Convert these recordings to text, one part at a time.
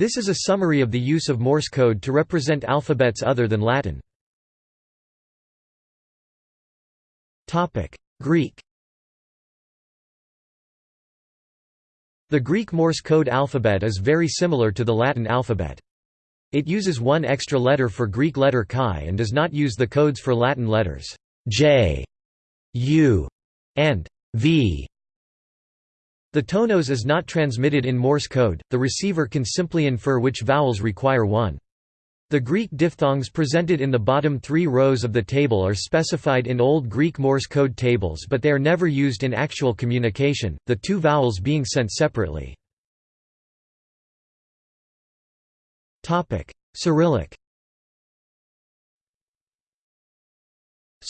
This is a summary of the use of Morse code to represent alphabets other than Latin. Greek The Greek Morse code alphabet is very similar to the Latin alphabet. It uses one extra letter for Greek letter chi and does not use the codes for Latin letters j, u, and v. The tonos is not transmitted in Morse code, the receiver can simply infer which vowels require one. The Greek diphthongs presented in the bottom three rows of the table are specified in Old Greek Morse code tables but they are never used in actual communication, the two vowels being sent separately. Cyrillic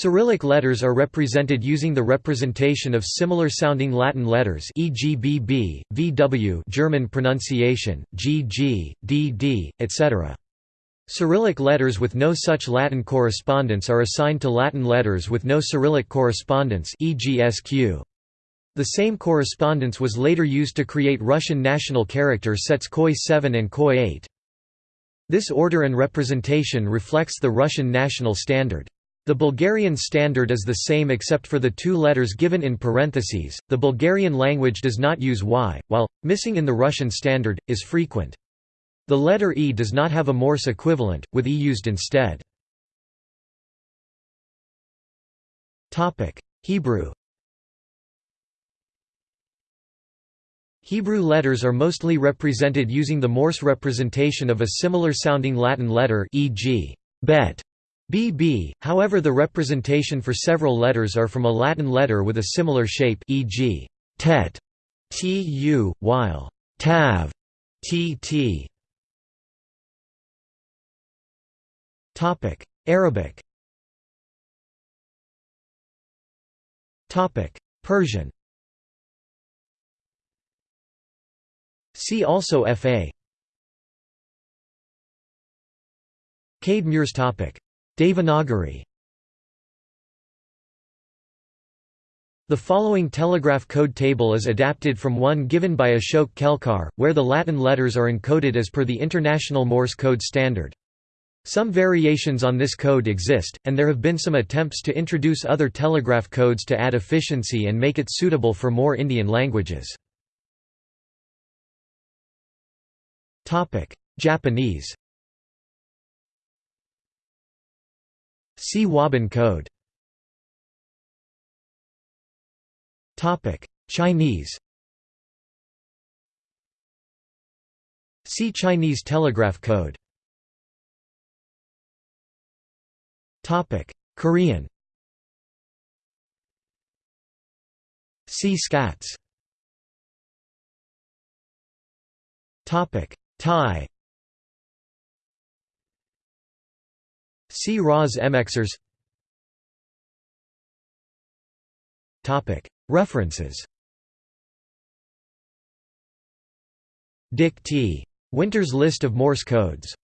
Cyrillic letters are represented using the representation of similar-sounding Latin letters e.g. bb, vw German pronunciation, gg, dd, etc. Cyrillic letters with no such Latin correspondence are assigned to Latin letters with no Cyrillic correspondence e.g. SQ. The same correspondence was later used to create Russian national character sets KOI 7 and KOI 8. This order and representation reflects the Russian national standard. The Bulgarian standard is the same except for the two letters given in parentheses. The Bulgarian language does not use y, while, missing in the Russian standard, is frequent. The letter E does not have a Morse equivalent, with E used instead. Topic: Hebrew Hebrew letters are mostly represented using the Morse representation of a similar-sounding Latin letter e.g. bet, bb, however the representation for several letters are from a Latin letter with a similar shape e.g. tet, tu, while tav, tt. Arabic Persian See also Fa Cade Muir's topic. Devanagari The following telegraph code table is adapted from one given by Ashok Kelkar, where the Latin letters are encoded as per the International Morse code standard. Some variations on this code exist, and there have been some attempts to introduce other telegraph codes to add efficiency and make it suitable for more Indian languages. Japanese See Wabun code Chinese See Chinese telegraph code Topic: Korean. See SKATS. Topic: Thai. See RAS MXers. Topic: References. Dik T. Winter's list of Morse codes